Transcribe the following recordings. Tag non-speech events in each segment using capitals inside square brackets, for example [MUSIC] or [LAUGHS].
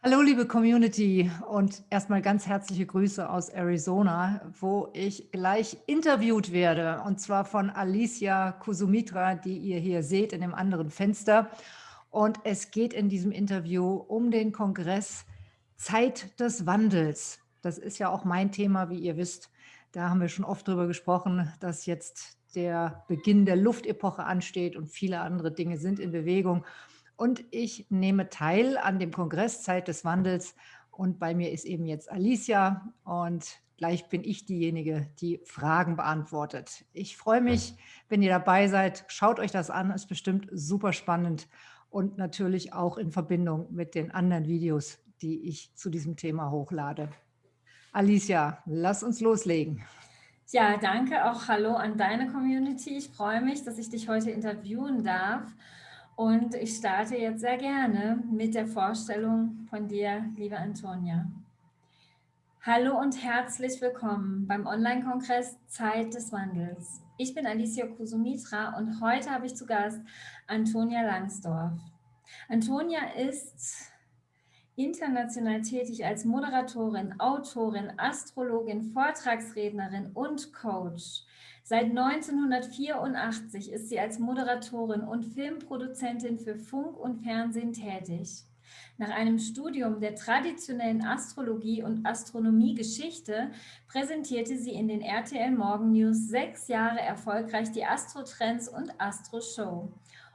Hallo liebe Community und erstmal ganz herzliche Grüße aus Arizona, wo ich gleich interviewt werde und zwar von Alicia Kusumitra, die ihr hier seht in dem anderen Fenster. Und es geht in diesem Interview um den Kongress Zeit des Wandels. Das ist ja auch mein Thema, wie ihr wisst. Da haben wir schon oft drüber gesprochen, dass jetzt der Beginn der Luftepoche ansteht und viele andere Dinge sind in Bewegung. Und ich nehme teil an dem Kongress Zeit des Wandels. Und bei mir ist eben jetzt Alicia und gleich bin ich diejenige, die Fragen beantwortet. Ich freue mich, wenn ihr dabei seid. Schaut euch das an, ist bestimmt super spannend und natürlich auch in Verbindung mit den anderen Videos, die ich zu diesem Thema hochlade. Alicia, lass uns loslegen. Ja, danke auch Hallo an deine Community. Ich freue mich, dass ich dich heute interviewen darf. Und ich starte jetzt sehr gerne mit der Vorstellung von dir, liebe Antonia. Hallo und herzlich willkommen beim Online-Kongress Zeit des Wandels. Ich bin Alicia Kusumitra und heute habe ich zu Gast Antonia Langsdorf. Antonia ist international tätig als Moderatorin, Autorin, Astrologin, Vortragsrednerin und Coach. Seit 1984 ist sie als Moderatorin und Filmproduzentin für Funk und Fernsehen tätig. Nach einem Studium der traditionellen Astrologie und Astronomiegeschichte präsentierte sie in den RTL Morgen News sechs Jahre erfolgreich die Astro-Trends und Astro-Show.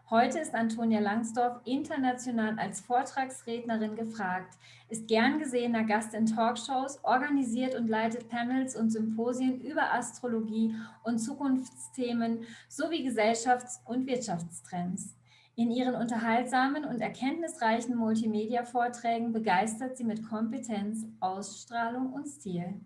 Heute ist Antonia Langsdorf international als Vortragsrednerin gefragt, ist gern gesehener Gast in Talkshows, organisiert und leitet Panels und Symposien über Astrologie und Zukunftsthemen sowie Gesellschafts- und Wirtschaftstrends. In ihren unterhaltsamen und erkenntnisreichen Multimedia-Vorträgen begeistert sie mit Kompetenz, Ausstrahlung und Stil.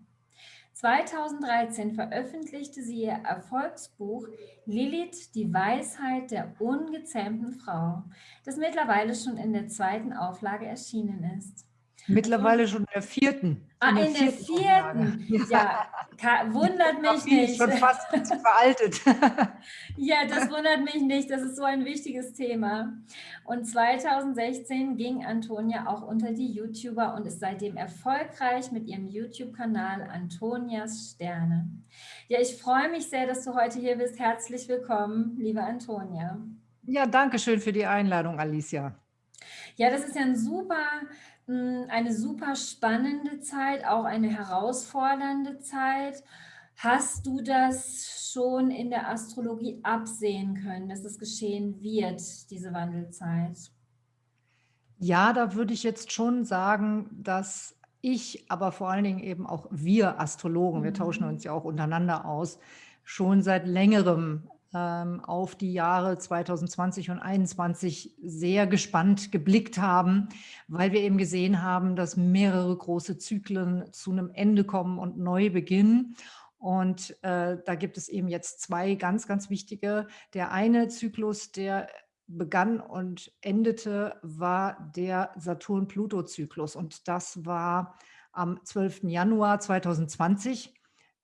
2013 veröffentlichte sie ihr Erfolgsbuch Lilith, die Weisheit der ungezähmten Frau, das mittlerweile schon in der zweiten Auflage erschienen ist. Mittlerweile schon in der vierten. Ah, in der, in der vierten. vierten. Ja, wundert mich nicht. Schon fast [LAUGHS] veraltet. ja, das wundert mich nicht. Das ist so ein wichtiges Thema. Und 2016 ging Antonia auch unter die YouTuber und ist seitdem erfolgreich mit ihrem YouTube-Kanal Antonias Sterne. Ja, ich freue mich sehr, dass du heute hier bist. Herzlich willkommen, liebe Antonia. Ja, danke schön für die Einladung, Alicia. Ja, das ist ja ein super eine super spannende Zeit, auch eine herausfordernde Zeit. Hast du das schon in der Astrologie absehen können, dass es geschehen wird, diese Wandelzeit? Ja, da würde ich jetzt schon sagen, dass ich, aber vor allen Dingen eben auch wir Astrologen, wir tauschen mhm. uns ja auch untereinander aus, schon seit längerem auf die Jahre 2020 und 2021 sehr gespannt geblickt haben, weil wir eben gesehen haben, dass mehrere große Zyklen zu einem Ende kommen und neu beginnen. Und äh, da gibt es eben jetzt zwei ganz, ganz wichtige. Der eine Zyklus, der begann und endete, war der Saturn-Pluto-Zyklus. Und das war am 12. Januar 2020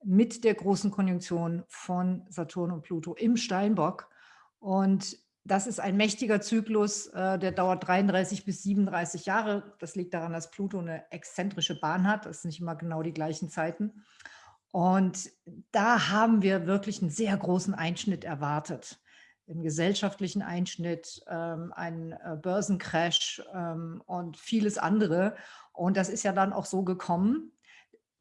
mit der großen Konjunktion von Saturn und Pluto im Steinbock. Und das ist ein mächtiger Zyklus, äh, der dauert 33 bis 37 Jahre. Das liegt daran, dass Pluto eine exzentrische Bahn hat. Das sind nicht immer genau die gleichen Zeiten. Und da haben wir wirklich einen sehr großen Einschnitt erwartet. Einen gesellschaftlichen Einschnitt, ähm, einen äh, Börsencrash ähm, und vieles andere. Und das ist ja dann auch so gekommen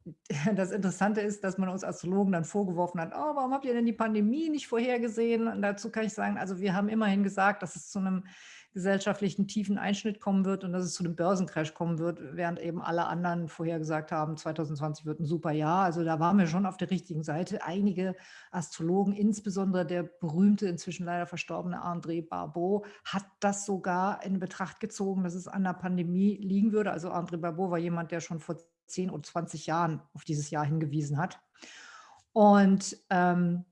[LAUGHS] das Interessante ist, dass man uns Astrologen dann vorgeworfen hat, oh, warum habt ihr denn die Pandemie nicht vorhergesehen? Und dazu kann ich sagen, also wir haben immerhin gesagt, dass es zu einem gesellschaftlichen tiefen Einschnitt kommen wird und dass es zu einem Börsencrash kommen wird, während eben alle anderen vorhergesagt haben, 2020 wird ein super Jahr. Also da waren wir schon auf der richtigen Seite. Einige Astrologen, insbesondere der berühmte, inzwischen leider verstorbene André Barbeau, hat das sogar in Betracht gezogen, dass es an der Pandemie liegen würde. Also André Barbeau war jemand, der schon vor 10 oder 20 Jahren auf dieses Jahr hingewiesen hat. Und ähm,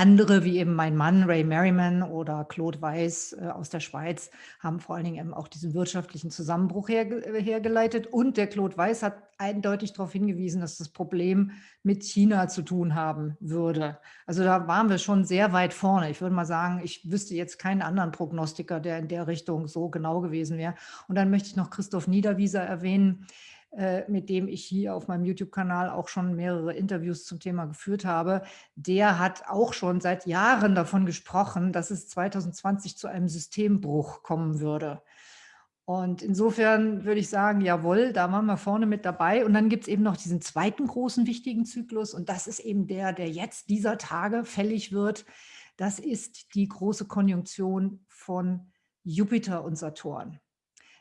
andere, wie eben mein Mann Ray Merriman oder Claude Weiss äh, aus der Schweiz, haben vor allen Dingen eben auch diesen wirtschaftlichen Zusammenbruch herge hergeleitet. Und der Claude Weiss hat eindeutig darauf hingewiesen, dass das Problem mit China zu tun haben würde. Also da waren wir schon sehr weit vorne. Ich würde mal sagen, ich wüsste jetzt keinen anderen Prognostiker, der in der Richtung so genau gewesen wäre. Und dann möchte ich noch Christoph Niederwieser erwähnen, äh, mit dem ich hier auf meinem YouTube-Kanal auch schon mehrere Interviews zum Thema geführt habe, der hat auch schon seit Jahren davon gesprochen, dass es 2020 zu einem Systembruch kommen würde. Und insofern würde ich sagen, jawohl, da waren wir vorne mit dabei. Und dann gibt es eben noch diesen zweiten großen wichtigen Zyklus. Und das ist eben der, der jetzt dieser Tage fällig wird. Das ist die große Konjunktion von Jupiter und Saturn.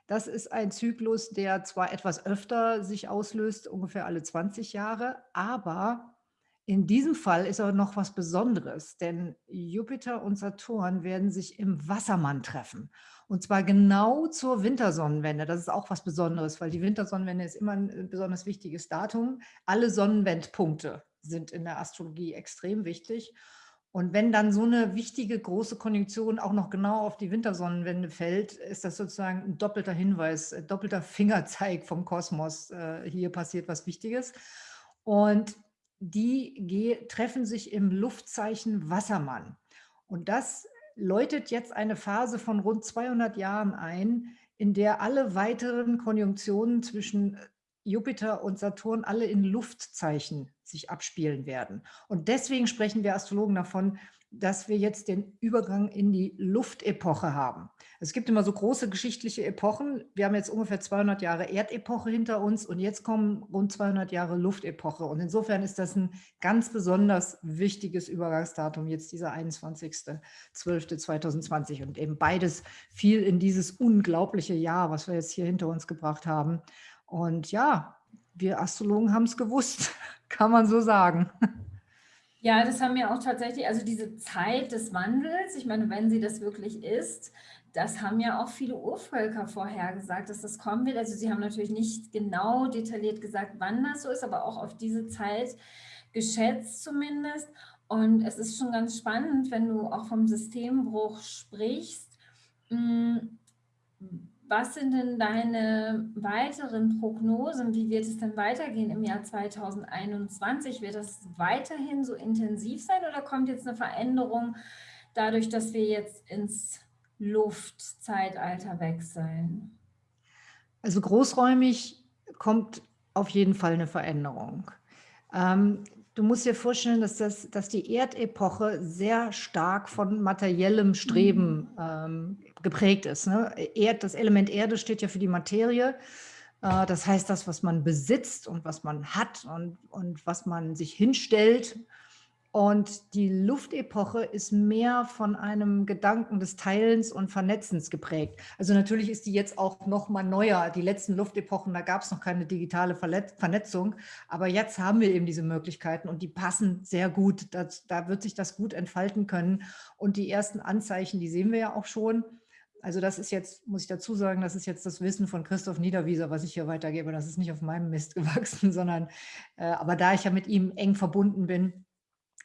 Das ist ein Zyklus, der zwar etwas öfter sich auslöst, ungefähr alle 20 Jahre, aber in diesem Fall ist aber noch was Besonderes, denn Jupiter und Saturn werden sich im Wassermann treffen. Und zwar genau zur Wintersonnenwende. Das ist auch was Besonderes, weil die Wintersonnenwende ist immer ein besonders wichtiges Datum. Alle Sonnenwendpunkte sind in der Astrologie extrem wichtig. Und wenn dann so eine wichtige große Konjunktion auch noch genau auf die Wintersonnenwende fällt, ist das sozusagen ein doppelter Hinweis, ein doppelter [LAUGHS] Fingerzeig vom Kosmos. Äh, hier passiert was Wichtiges. Und die treffen sich im Luftzeichen Wassermann. Und das läutet jetzt eine Phase von rund 200 Jahren ein, in der alle weiteren Konjunktionen zwischen Jupiter und Saturn alle in Luftzeichen sich abspielen werden. Und deswegen sprechen wir Astrologen davon, dass wir jetzt den Übergang in die Luftepoche haben. Es gibt immer so große geschichtliche Epochen. Wir haben jetzt ungefähr 200 Jahre Erdepoche hinter uns und jetzt kommen rund 200 Jahre Luftepoche. Und insofern ist das ein ganz besonders wichtiges Übergangsdatum, jetzt dieser 21.12.2020. Und eben beides fiel in dieses unglaubliche Jahr, was wir jetzt hier hinter uns gebracht haben. Und ja, wir Astrologen haben es gewusst, [LAUGHS] kann man so sagen. Ja, das haben ja auch tatsächlich, also diese Zeit des Wandels, ich meine, wenn sie das wirklich ist, das haben ja auch viele Urvölker vorhergesagt, dass das kommen wird. Also sie haben natürlich nicht genau detailliert gesagt, wann das so ist, aber auch auf diese Zeit geschätzt zumindest. Und es ist schon ganz spannend, wenn du auch vom Systembruch sprichst. Hm, was sind denn deine weiteren Prognosen? Wie wird es denn weitergehen im Jahr 2021? Wird das weiterhin so intensiv sein oder kommt jetzt eine Veränderung dadurch, dass wir jetzt ins Luftzeitalter wechseln? Also großräumig kommt auf jeden Fall eine Veränderung. Ähm, du musst dir vorstellen, dass, das, dass die Erdepoche sehr stark von materiellem Streben mhm. ähm, geprägt ist. Ne? Erd, das Element Erde steht ja für die Materie. Äh, das heißt, das, was man besitzt und was man hat und, und was man sich hinstellt und die Luftepoche ist mehr von einem Gedanken des Teilens und Vernetzens geprägt. Also natürlich ist die jetzt auch noch mal neuer. Die letzten Luftepochen, da gab es noch keine digitale Vernetzung. Aber jetzt haben wir eben diese Möglichkeiten und die passen sehr gut. Das, da wird sich das gut entfalten können. Und die ersten Anzeichen, die sehen wir ja auch schon. Also das ist jetzt, muss ich dazu sagen, das ist jetzt das Wissen von Christoph Niederwieser, was ich hier weitergebe. Das ist nicht auf meinem Mist [LAUGHS] gewachsen, sondern, äh, aber da ich ja mit ihm eng verbunden bin,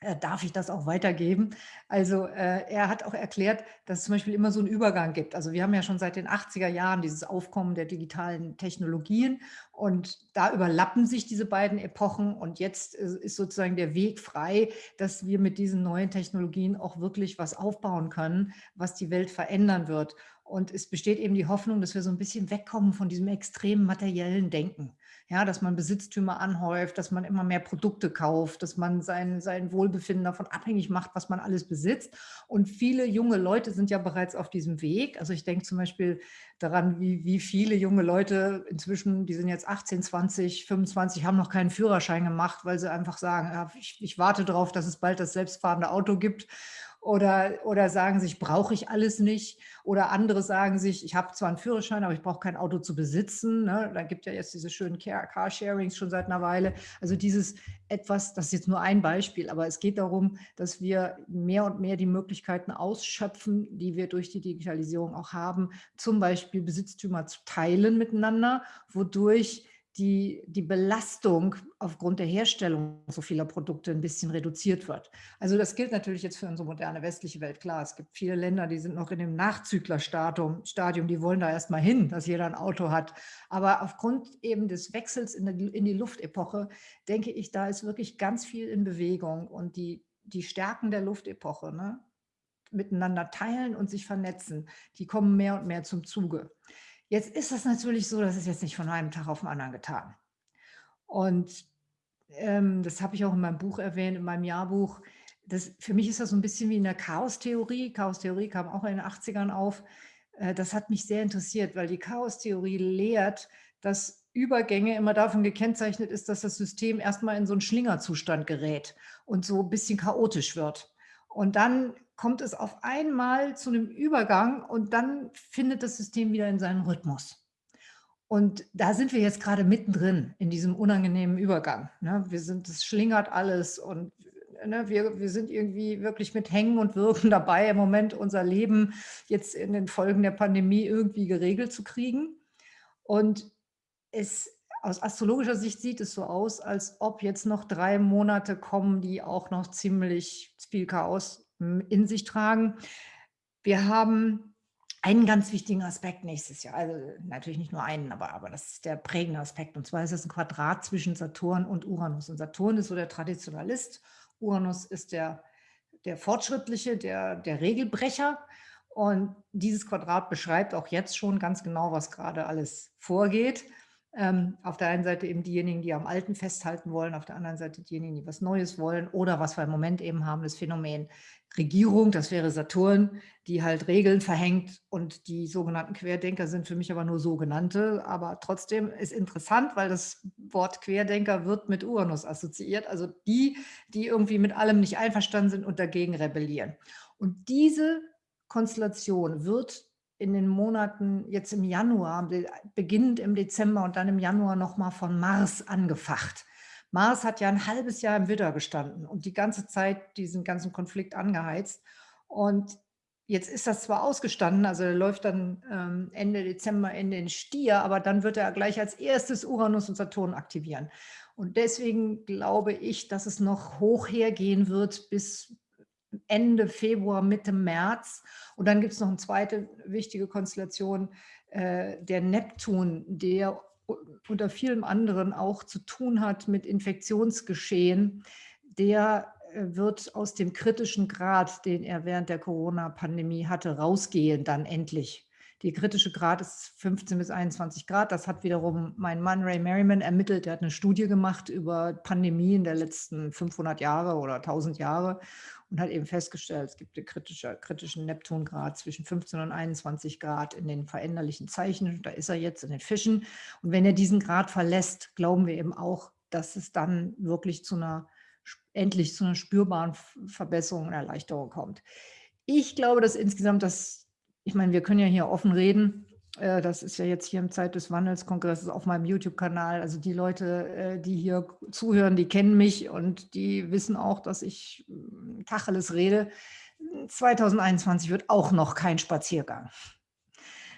äh, darf ich das auch weitergeben. Also äh, er hat auch erklärt, dass es zum Beispiel immer so einen Übergang gibt. Also wir haben ja schon seit den 80er Jahren dieses Aufkommen der digitalen Technologien und da überlappen sich diese beiden Epochen und jetzt ist sozusagen der Weg frei, dass wir mit diesen neuen Technologien auch wirklich was aufbauen können, was die Welt verändern wird. Und es besteht eben die Hoffnung, dass wir so ein bisschen wegkommen von diesem extremen materiellen Denken ja, dass man Besitztümer anhäuft, dass man immer mehr Produkte kauft, dass man sein, sein Wohlbefinden davon abhängig macht, was man alles besitzt. Und viele junge Leute sind ja bereits auf diesem Weg. Also ich denke zum Beispiel daran, wie, wie viele junge Leute inzwischen, die sind jetzt 18, 20, 25, haben noch keinen Führerschein gemacht, weil sie einfach sagen, ja, ich, ich warte darauf, dass es bald das selbstfahrende Auto gibt oder, oder sagen sich, brauche ich alles nicht. Oder andere sagen sich, ich habe zwar einen Führerschein, aber ich brauche kein Auto zu besitzen. Ne? Da gibt ja jetzt diese schönen Carsharings schon seit einer Weile. Also dieses etwas, das ist jetzt nur ein Beispiel, aber es geht darum, dass wir mehr und mehr die Möglichkeiten ausschöpfen, die wir durch die Digitalisierung auch haben, zum Beispiel Besitztümer zu teilen miteinander, wodurch die, die Belastung aufgrund der Herstellung so vieler Produkte ein bisschen reduziert wird. Also das gilt natürlich jetzt für unsere moderne westliche Welt. Klar, es gibt viele Länder, die sind noch in dem Nachzüglerstadium, Stadium, die wollen da erstmal hin, dass jeder ein Auto hat. Aber aufgrund eben des Wechsels in die, in die Luftepoche, denke ich, da ist wirklich ganz viel in Bewegung und die, die Stärken der Luftepoche, ne, miteinander teilen und sich vernetzen, die kommen mehr und mehr zum Zuge. Jetzt ist das natürlich so, das ist jetzt nicht von einem Tag auf den anderen getan. Und ähm, das habe ich auch in meinem Buch erwähnt, in meinem Jahrbuch. Das, für mich ist das so ein bisschen wie in der Chaostheorie. Chaostheorie kam auch in den 80ern auf. Äh, das hat mich sehr interessiert, weil die Chaostheorie lehrt, dass Übergänge immer davon gekennzeichnet ist, dass das System erstmal in so einen Schlingerzustand gerät und so ein bisschen chaotisch wird. Und dann kommt es auf einmal zu einem Übergang und dann findet das System wieder in seinen Rhythmus. Und da sind wir jetzt gerade mittendrin in diesem unangenehmen Übergang. Ne? Wir sind, es schlingert alles und ne, wir, wir sind irgendwie wirklich mit Hängen und Wirken [LAUGHS] dabei, im Moment unser Leben jetzt in den Folgen der Pandemie irgendwie geregelt zu kriegen. Und es aus astrologischer Sicht sieht es so aus, als ob jetzt noch drei Monate kommen, die auch noch ziemlich viel Chaos in sich tragen. Wir haben einen ganz wichtigen Aspekt nächstes Jahr, also natürlich nicht nur einen, aber, aber das ist der prägende Aspekt. Und zwar ist es ein Quadrat zwischen Saturn und Uranus. Und Saturn ist so der Traditionalist, Uranus ist der, der Fortschrittliche, der, der Regelbrecher. Und dieses Quadrat beschreibt auch jetzt schon ganz genau, was gerade alles vorgeht. Ähm, auf der einen Seite eben diejenigen, die am Alten festhalten wollen, auf der anderen Seite diejenigen, die was Neues wollen oder was wir im Moment eben haben, das Phänomen Regierung, das wäre Saturn, die halt Regeln verhängt und die sogenannten Querdenker sind für mich aber nur sogenannte, aber trotzdem ist interessant, weil das Wort Querdenker wird mit Uranus assoziiert, also die, die irgendwie mit allem nicht einverstanden sind und dagegen rebellieren. Und diese Konstellation wird in den Monaten jetzt im Januar, beginnend im Dezember und dann im Januar nochmal von Mars angefacht. Mars hat ja ein halbes Jahr im Widder gestanden und die ganze Zeit diesen ganzen Konflikt angeheizt. Und jetzt ist das zwar ausgestanden, also er läuft dann ähm, Ende Dezember in den Stier, aber dann wird er gleich als erstes Uranus und Saturn aktivieren. Und deswegen glaube ich, dass es noch hoch hergehen wird bis Ende Februar, Mitte März. Und dann gibt es noch eine zweite wichtige Konstellation, äh, der Neptun, der unter vielem anderen auch zu tun hat mit Infektionsgeschehen, der äh, wird aus dem kritischen Grad, den er während der Corona-Pandemie hatte, rausgehen dann endlich. Die kritische Grad ist 15 bis 21 Grad. Das hat wiederum mein Mann Ray Merriman ermittelt. Er hat eine Studie gemacht über Pandemien der letzten 500 Jahre oder 1000 Jahre und hat eben festgestellt, es gibt einen kritische, kritischen Neptungrad zwischen 15 und 21 Grad in den veränderlichen Zeichen. Da ist er jetzt in den Fischen. Und wenn er diesen Grad verlässt, glauben wir eben auch, dass es dann wirklich zu einer, endlich zu einer spürbaren Verbesserung und Erleichterung kommt. Ich glaube, dass insgesamt das, ich meine, wir können ja hier offen reden, das ist ja jetzt hier im Zeit des Wandels Kongresses auf meinem YouTube-Kanal. Also die Leute, äh, die hier zuhören, die kennen mich und die wissen auch, dass ich hm, Tacheles rede. 2021 wird auch noch kein Spaziergang.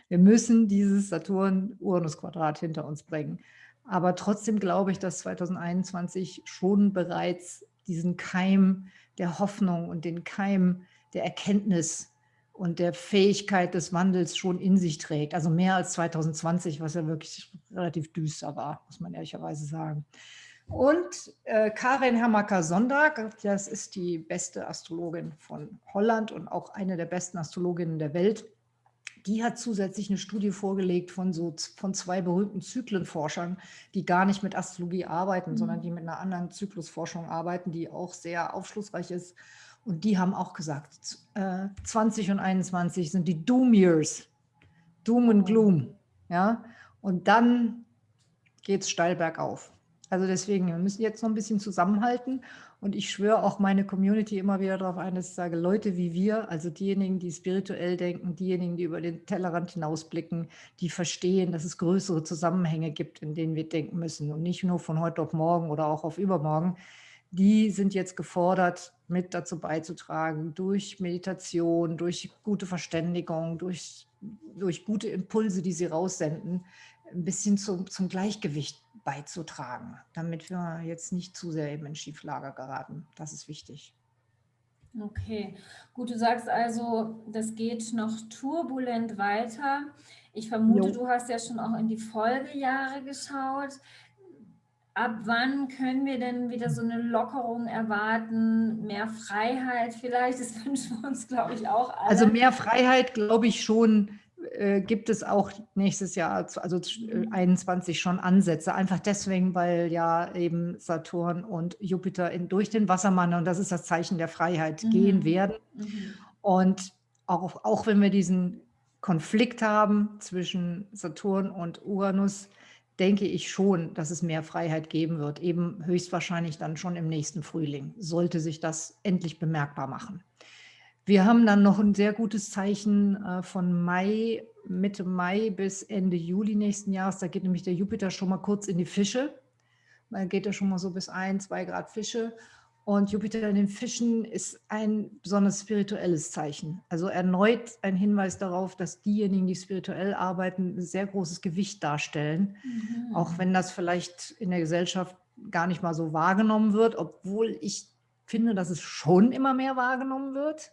Wir müssen dieses Saturn-Uranus-Quadrat hinter uns bringen. Aber trotzdem glaube ich, dass 2021 schon bereits diesen Keim der Hoffnung und den Keim der Erkenntnis und der Fähigkeit des Wandels schon in sich trägt. Also mehr als 2020, was ja wirklich relativ düster war, muss man ehrlicherweise sagen. Und äh, Karin Hermaker-Sonntag, das ist die beste Astrologin von Holland und auch eine der besten Astrologinnen der Welt. Die hat zusätzlich eine Studie vorgelegt von, so, von zwei berühmten Zyklenforschern, die gar nicht mit Astrologie arbeiten, mhm. sondern die mit einer anderen Zyklusforschung arbeiten, die auch sehr aufschlussreich ist und die haben auch gesagt, äh, 20 und 21 sind die Doom Years, Doom und Gloom. Ja? Und dann geht es steil bergauf. Also deswegen, wir müssen jetzt noch ein bisschen zusammenhalten. Und ich schwöre auch meine Community immer wieder darauf ein, dass ich sage, Leute wie wir, also diejenigen, die spirituell denken, diejenigen, die über den Tellerrand hinausblicken, die verstehen, dass es größere Zusammenhänge gibt, in denen wir denken müssen und nicht nur von heute auf morgen oder auch auf übermorgen, die sind jetzt gefordert, mit dazu beizutragen, durch Meditation, durch gute Verständigung, durch, durch gute Impulse, die sie raussenden, ein bisschen zum, zum Gleichgewicht beizutragen, damit wir jetzt nicht zu sehr eben in Schieflager geraten. Das ist wichtig. Okay, gut, du sagst also, das geht noch turbulent weiter. Ich vermute, jo. du hast ja schon auch in die Folgejahre geschaut. Ab wann können wir denn wieder so eine Lockerung erwarten? Mehr Freiheit vielleicht? [LAUGHS] Das wünschen wir uns, glaube ich, auch alle. Also mehr Freiheit, glaube ich schon, äh, gibt es auch nächstes Jahr, also 21 schon Ansätze. Einfach deswegen, weil ja eben Saturn und Jupiter in, durch den Wassermann, und das ist das Zeichen der Freiheit, mhm. gehen werden. Mhm. Und auch, auch wenn wir diesen Konflikt haben zwischen Saturn und Uranus, denke ich schon, dass es mehr Freiheit geben wird, eben höchstwahrscheinlich dann schon im nächsten Frühling, sollte sich das endlich bemerkbar machen. Wir haben dann noch ein sehr gutes Zeichen äh, von Mai, Mitte Mai bis Ende Juli nächsten Jahres. Da geht nämlich der Jupiter schon mal kurz in die Fische. Da geht er schon mal so bis ein, zwei Grad Fische. Und Jupiter in den Fischen ist ein besonders spirituelles Zeichen. Also erneut ein Hinweis darauf, dass diejenigen, die spirituell arbeiten, ein sehr großes Gewicht darstellen. Mhm. Auch wenn das vielleicht in der Gesellschaft gar nicht mal so wahrgenommen wird, obwohl ich finde, dass es schon immer mehr wahrgenommen wird.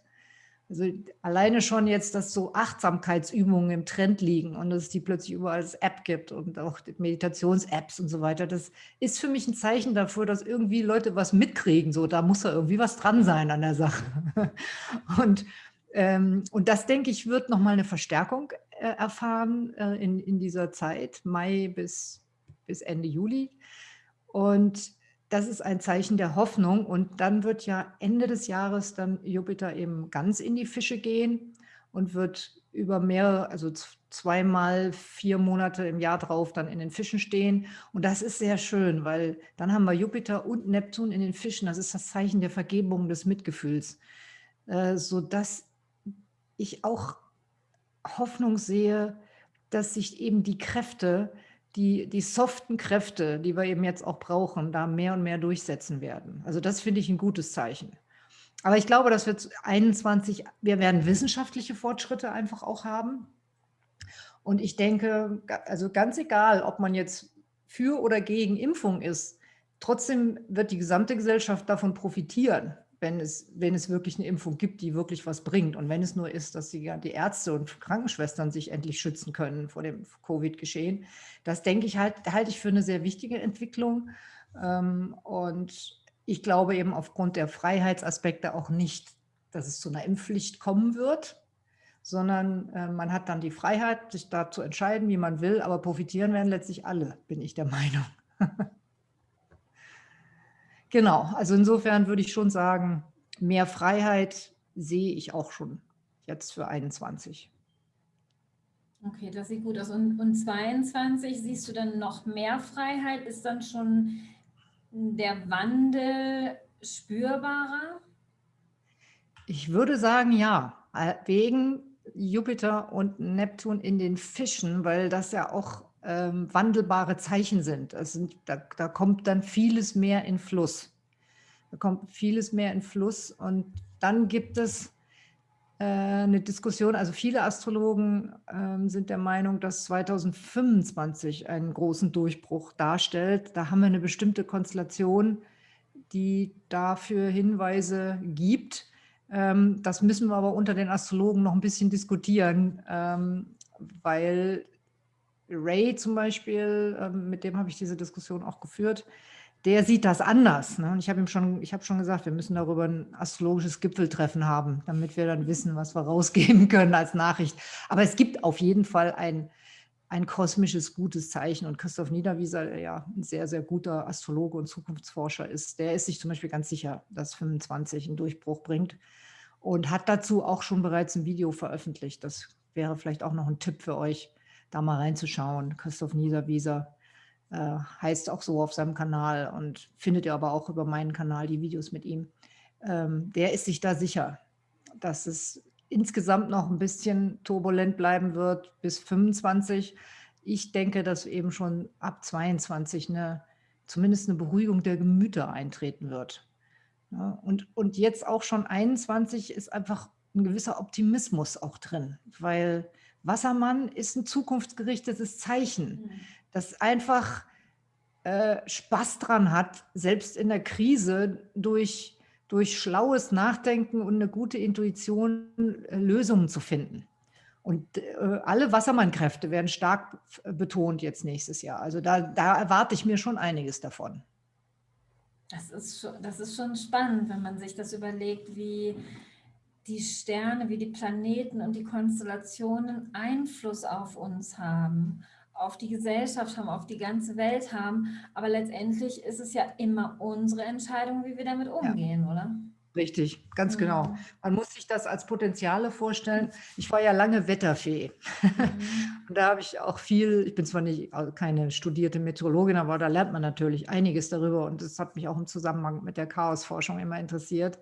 Also alleine schon jetzt, dass so Achtsamkeitsübungen im Trend liegen und dass es die plötzlich überall als App gibt und auch Meditations-Apps und so weiter. Das ist für mich ein Zeichen dafür, dass irgendwie Leute was mitkriegen. So, da muss da irgendwie was dran sein an der Sache. [LAUGHS] Und, ähm, und das, denke ich, wird nochmal eine Verstärkung äh, erfahren äh, in, in dieser Zeit, Mai bis, bis Ende Juli. Und das ist ein Zeichen der Hoffnung. Und dann wird ja Ende des Jahres dann Jupiter eben ganz in die Fische gehen und wird über mehrere, also zweimal vier Monate im Jahr drauf dann in den Fischen stehen. Und das ist sehr schön, weil dann haben wir Jupiter und Neptun in den Fischen. Das ist das Zeichen der Vergebung, des Mitgefühls, äh, sodass ich auch Hoffnung sehe, dass sich eben die Kräfte die, die soften Kräfte, die wir eben jetzt auch brauchen, da mehr und mehr durchsetzen werden. Also das finde ich ein gutes Zeichen. Aber ich glaube, dass wir 21, wir werden wissenschaftliche Fortschritte einfach auch haben. Und ich denke, also ganz egal, ob man jetzt für oder gegen Impfung ist, trotzdem wird die gesamte Gesellschaft davon profitieren wenn es, wenn es wirklich eine Impfung gibt, die wirklich was bringt. Und wenn es nur ist, dass die, die Ärzte und Krankenschwestern sich endlich schützen können vor dem Covid-Geschehen. Das denke ich halt, halte ich für eine sehr wichtige Entwicklung. Ähm, und ich glaube eben aufgrund der Freiheitsaspekte auch nicht, dass es zu einer Impfpflicht kommen wird, sondern äh, man hat dann die Freiheit, sich da zu entscheiden, wie man will, aber profitieren werden letztlich alle, bin ich der Meinung. [LAUGHS] Genau, also insofern würde ich schon sagen, mehr Freiheit sehe ich auch schon jetzt für 21. Okay, das sieht gut aus. Und, und 22 siehst du dann noch mehr Freiheit? Ist dann schon der Wandel spürbarer? Ich würde sagen, ja, wegen Jupiter und Neptun in den Fischen, weil das ja auch ähm, wandelbare Zeichen sind. Also da, da kommt dann vieles mehr in Fluss. Da kommt vieles mehr in Fluss und dann gibt es äh, eine Diskussion, also viele Astrologen äh, sind der Meinung, dass 2025 einen großen Durchbruch darstellt. Da haben wir eine bestimmte Konstellation, die dafür Hinweise gibt. Ähm, das müssen wir aber unter den Astrologen noch ein bisschen diskutieren, ähm, weil Ray zum Beispiel, ähm, mit dem habe ich diese Diskussion auch geführt, der sieht das anders. Ne? Und ich habe ihm schon, ich habe schon gesagt, wir müssen darüber ein astrologisches Gipfeltreffen haben, damit wir dann wissen, was wir rausgeben [LAUGHS] können als Nachricht. Aber es gibt auf jeden Fall ein, ein kosmisches gutes Zeichen. Und Christoph Niederwieser, der ja ein sehr, sehr guter Astrologe und Zukunftsforscher ist, der ist sich zum Beispiel ganz sicher, dass 25 einen Durchbruch bringt und hat dazu auch schon bereits ein Video veröffentlicht. Das wäre vielleicht auch noch ein Tipp für euch da mal reinzuschauen. Christoph Niederwieser äh, heißt auch so auf seinem Kanal und findet ihr aber auch über meinen Kanal die Videos mit ihm. Ähm, der ist sich da sicher, dass es insgesamt noch ein bisschen turbulent bleiben wird bis 25. Ich denke, dass eben schon ab 22 eine, zumindest eine Beruhigung der Gemüter eintreten wird. Ja, und, und jetzt auch schon 21 ist einfach ein gewisser Optimismus auch drin, weil Wassermann ist ein zukunftsgerichtetes Zeichen, mhm. das einfach äh, Spaß dran hat, selbst in der Krise durch, durch schlaues Nachdenken und eine gute Intuition äh, Lösungen zu finden. Und äh, alle Wassermannkräfte werden stark betont jetzt nächstes Jahr. Also da, da erwarte ich mir schon einiges davon. Das ist, schon, das ist schon spannend, wenn man sich das überlegt, wie die Sterne, wie die Planeten und die Konstellationen Einfluss auf uns haben, auf die Gesellschaft haben, auf die ganze Welt haben. Aber letztendlich ist es ja immer unsere Entscheidung, wie wir damit umgehen, ja. oder? Richtig, ganz genau. Mhm. Man muss sich das als Potenziale vorstellen. Ich war ja lange Wetterfee. Mhm. [LAUGHS] Und da habe ich auch viel, ich bin zwar nicht also keine studierte Meteorologin, aber da lernt man natürlich einiges darüber. Und das hat mich auch im Zusammenhang mit der Chaosforschung immer interessiert.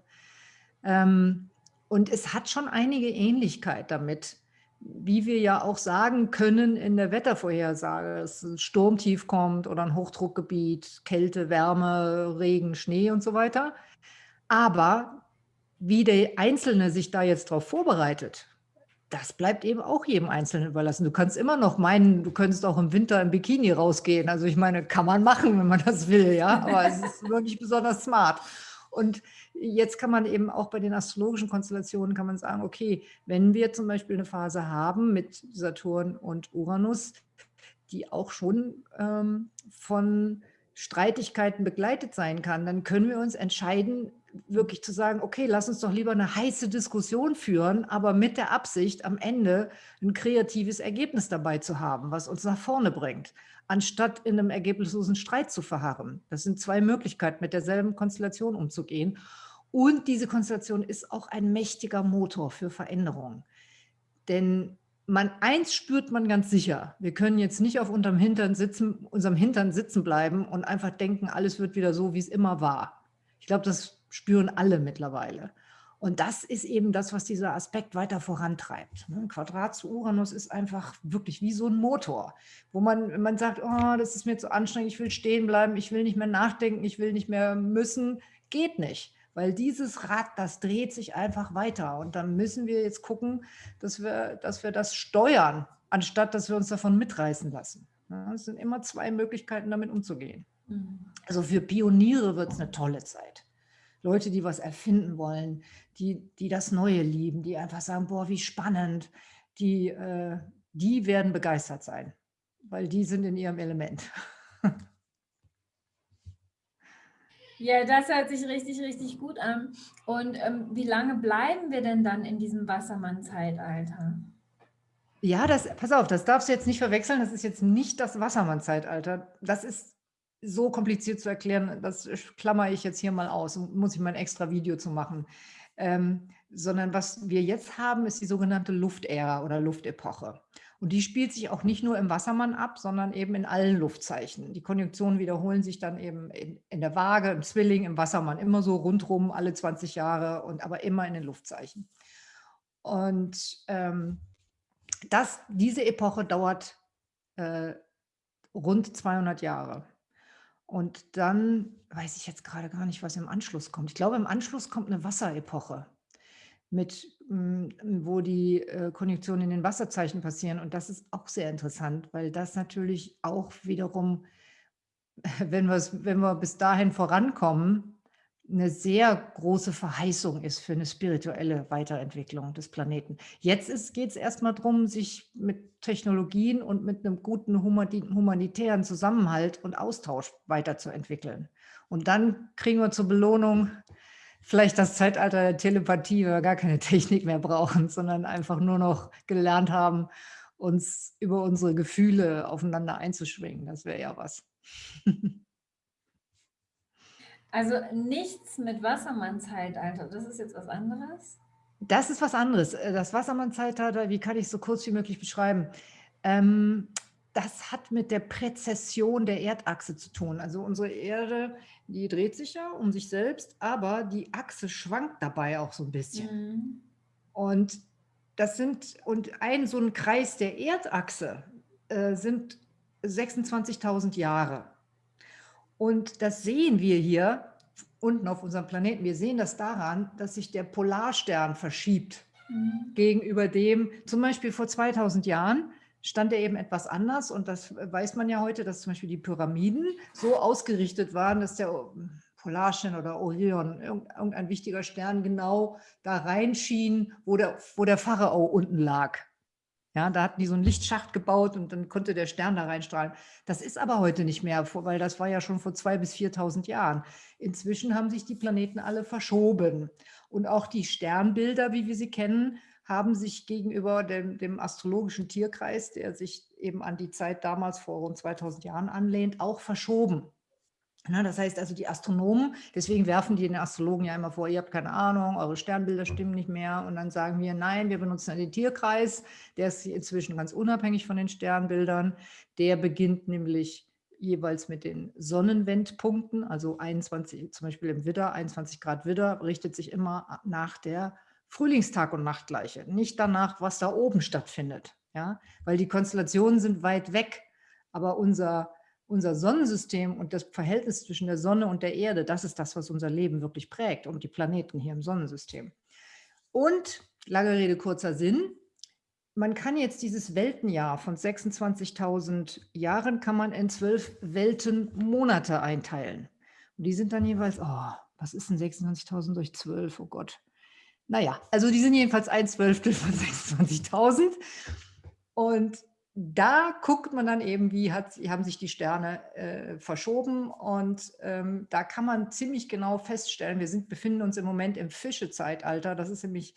Ähm, und es hat schon einige Ähnlichkeit damit, wie wir ja auch sagen können in der Wettervorhersage, dass ein Sturmtief kommt oder ein Hochdruckgebiet, Kälte, Wärme, Regen, Schnee und so weiter. Aber wie der Einzelne sich da jetzt darauf vorbereitet, das bleibt eben auch jedem Einzelnen überlassen. Du kannst immer noch meinen, du könntest auch im Winter im Bikini rausgehen. Also ich meine, kann man machen, wenn man das will, ja, aber es ist wirklich besonders smart. Und jetzt kann man eben auch bei den astrologischen Konstellationen kann man sagen, okay, wenn wir zum Beispiel eine Phase haben mit Saturn und Uranus, die auch schon ähm, von Streitigkeiten begleitet sein kann, dann können wir uns entscheiden, wirklich zu sagen, okay, lass uns doch lieber eine heiße Diskussion führen, aber mit der Absicht, am Ende ein kreatives Ergebnis dabei zu haben, was uns nach vorne bringt, anstatt in einem ergebnislosen Streit zu verharren. Das sind zwei Möglichkeiten, mit derselben Konstellation umzugehen. Und diese Konstellation ist auch ein mächtiger Motor für Veränderungen. Denn man, eins spürt man ganz sicher, wir können jetzt nicht auf unserem Hintern, sitzen, unserem Hintern sitzen bleiben und einfach denken, alles wird wieder so, wie es immer war. Ich glaube, das spüren alle mittlerweile. Und das ist eben das, was dieser Aspekt weiter vorantreibt. Ein ne? Quadrat zu Uranus ist einfach wirklich wie so ein Motor, wo man, man sagt, oh, das ist mir zu anstrengend, ich will stehen bleiben, ich will nicht mehr nachdenken, ich will nicht mehr müssen, geht nicht. Weil dieses Rad, das dreht sich einfach weiter. Und dann müssen wir jetzt gucken, dass wir, dass wir das steuern, anstatt dass wir uns davon mitreißen lassen. Es sind immer zwei Möglichkeiten, damit umzugehen. Mhm. Also für Pioniere wird es eine tolle Zeit. Leute, die was erfinden wollen, die, die das Neue lieben, die einfach sagen, boah, wie spannend, die, äh, die werden begeistert sein, weil die sind in ihrem Element. [LAUGHS] Ja, das hört sich richtig, richtig gut an. Und ähm, wie lange bleiben wir denn dann in diesem Wassermann-Zeitalter? Ja, das, pass auf, das darfst du jetzt nicht verwechseln. Das ist jetzt nicht das Wassermann-Zeitalter. Das ist so kompliziert zu erklären, das klammer ich jetzt hier mal aus und muss ich mal ein extra Video zu machen. Ähm, sondern was wir jetzt haben, ist die sogenannte Luftära oder Luftepoche. Und die spielt sich auch nicht nur im Wassermann ab, sondern eben in allen Luftzeichen. Die Konjunktionen wiederholen sich dann eben in, in der Waage, im Zwilling, im Wassermann, immer so rundrum, alle 20 Jahre, und aber immer in den Luftzeichen. Und ähm, das, diese Epoche dauert äh, rund 200 Jahre. Und dann weiß ich jetzt gerade gar nicht, was im Anschluss kommt. Ich glaube, im Anschluss kommt eine Wasserepoche, mit, hm, wo die äh, Konjunktionen in den Wasserzeichen passieren. Und das ist auch sehr interessant, weil das natürlich auch wiederum, [LAUGHS] wenn, wenn wir bis dahin vorankommen, eine sehr große Verheißung ist für eine spirituelle Weiterentwicklung des Planeten. Jetzt geht es erstmal darum, sich mit Technologien und mit einem guten humanitären Zusammenhalt und Austausch weiterzuentwickeln. Und dann kriegen wir zur Belohnung vielleicht das Zeitalter der Telepathie, weil wir gar keine Technik mehr brauchen, sondern einfach nur noch gelernt haben, uns über unsere Gefühle aufeinander einzuschwingen. Das wäre ja was. [LAUGHS] Also nichts mit Wassermann-Zeitalter, das ist jetzt was anderes? Das ist was anderes. Äh, das Wassermann-Zeitalter, wie kann ich es so kurz wie möglich beschreiben? Ähm, das hat mit der Präzession der Erdachse zu tun. Also unsere Erde, die dreht sich ja um sich selbst, aber die Achse schwankt dabei auch so ein bisschen. Mhm. Und das sind, und ein so ein Kreis der Erdachse äh, sind 26.000 Jahre. Und das sehen wir hier unten auf unserem Planeten. Wir sehen das daran, dass sich der Polarstern verschiebt mhm. gegenüber dem, zum Beispiel vor 2000 Jahren, stand er eben etwas anders und das weiß man ja heute, dass zum Beispiel die Pyramiden so ausgerichtet waren, dass der Polarstern oder Orion, irgendein wichtiger Stern genau da reinschien, wo der, wo der Pharao unten lag. Ja, da hatten die so einen Lichtschacht gebaut und dann konnte der Stern da reinstrahlen. Das ist aber heute nicht mehr, weil das war ja schon vor 2.000 bis 4.000 Jahren. Inzwischen haben sich die Planeten alle verschoben. Und auch die Sternbilder, wie wir sie kennen, haben sich gegenüber dem, dem astrologischen Tierkreis, der sich eben an die Zeit damals vor rund 2000 Jahren anlehnt, auch verschoben. Na, das heißt also die Astronomen, deswegen werfen die den Astrologen ja immer vor, ihr habt keine Ahnung, eure Sternbilder stimmen nicht mehr. Und dann sagen wir, nein, wir benutzen den Tierkreis, der ist inzwischen ganz unabhängig von den Sternbildern, der beginnt nämlich jeweils mit den Sonnenwendpunkten, also 21, zum Beispiel im Widder, 21 Grad Widder, richtet sich immer nach der Frühlingstag- und Nachtgleiche, nicht danach, was da oben stattfindet, ja, weil die Konstellationen sind weit weg, aber unser unser Sonnensystem und das Verhältnis zwischen der Sonne und der Erde, das ist das, was unser Leben wirklich prägt und die Planeten hier im Sonnensystem. Und, lange Rede, kurzer Sinn, man kann jetzt dieses Weltenjahr von 26.000 Jahren kann man in zwölf Weltenmonate einteilen. Und die sind dann jeweils, oh, was ist denn 26.000 durch 12? Oh Gott. Naja, also die sind jedenfalls ein Zwölftel von 26.000. Und da guckt man dann eben, wie hat, haben sich die Sterne äh, verschoben und ähm, da kann man ziemlich genau feststellen, wir sind, befinden uns im Moment im Fischezeitalter, das ist nämlich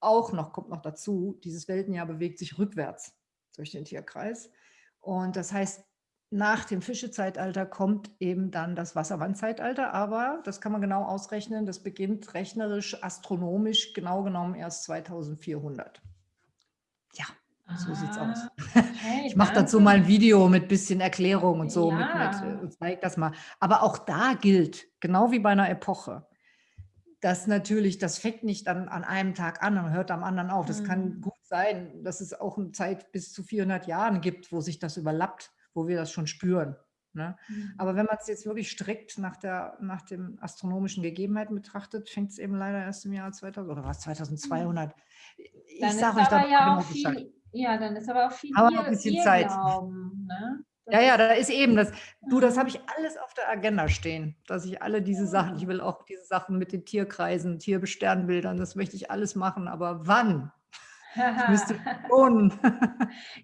auch noch, kommt noch dazu, dieses Weltenjahr bewegt sich rückwärts durch den Tierkreis. Und das heißt, nach dem Fischezeitalter kommt eben dann das Wasserwandzeitalter, aber das kann man genau ausrechnen, das beginnt rechnerisch, astronomisch genau genommen erst 2400. So sieht's aus. [LAUGHS] Hey, ich mache dazu mal ein Video mit bisschen Erklärung und so, Ja. mit, mit, und zeige das mal. Aber auch da gilt, genau wie bei einer Epoche, dass natürlich, das fängt nicht dann an einem Tag an und hört am anderen auf. Das kann Mhm. gut sein, dass es auch eine Zeit bis zu 400 Jahren gibt, wo sich das überlappt, wo wir das schon spüren. Ne? Mhm. Aber wenn man es jetzt wirklich strikt nach, der, nach den astronomischen Gegebenheiten betrachtet, fängt es eben leider erst im Jahr 2000 oder was, 2200. Ich Dann ist sage euch da ja genau viel, ja, dann ist aber auch viel Aber ein bisschen Zeit. Glauben, ne? Ja, ja, da ist eben das. Du, das habe ich alles auf der Agenda stehen, dass ich alle diese Sachen, ich will auch diese Sachen mit den Tierkreisen, Tierbesternbildern, das möchte ich alles machen, aber wann? Ich müsste [LAUGHS] schon.